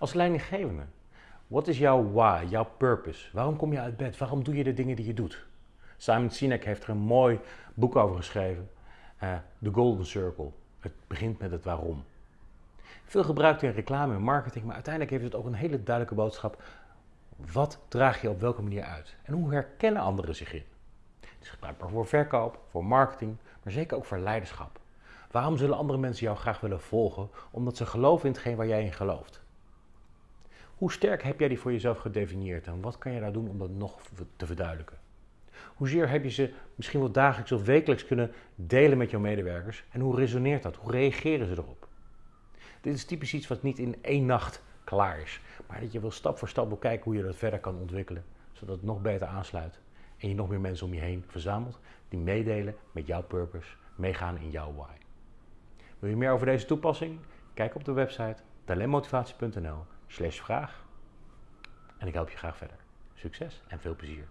Als leidinggevende, wat is jouw why, jouw purpose? Waarom kom je uit bed? Waarom doe je de dingen die je doet? Simon Sinek heeft er een mooi boek over geschreven, The Golden Circle. Het begint met het waarom. Veel gebruikt in reclame en marketing, maar uiteindelijk heeft het ook een hele duidelijke boodschap. Wat draag je op welke manier uit? En hoe herkennen anderen zich in? Het is gebruikbaar voor verkoop, voor marketing, maar zeker ook voor leiderschap. Waarom zullen andere mensen jou graag willen volgen? Omdat ze geloven in hetgeen waar jij in gelooft. Hoe sterk heb jij die voor jezelf gedefinieerd en wat kan je daar doen om dat nog te verduidelijken? Hoezeer heb je ze misschien wel dagelijks of wekelijks kunnen delen met jouw medewerkers en hoe resoneert dat? Hoe reageren ze erop? Dit is typisch iets wat niet in één nacht klaar is, maar dat je wel stap voor stap wil kijken hoe je dat verder kan ontwikkelen, zodat het nog beter aansluit en je nog meer mensen om je heen verzamelt die meedelen met jouw purpose, meegaan in jouw why. Wil je meer over deze toepassing? Kijk op de website talentmotivatie.nl slash vraag en ik help je graag verder. Succes en veel plezier.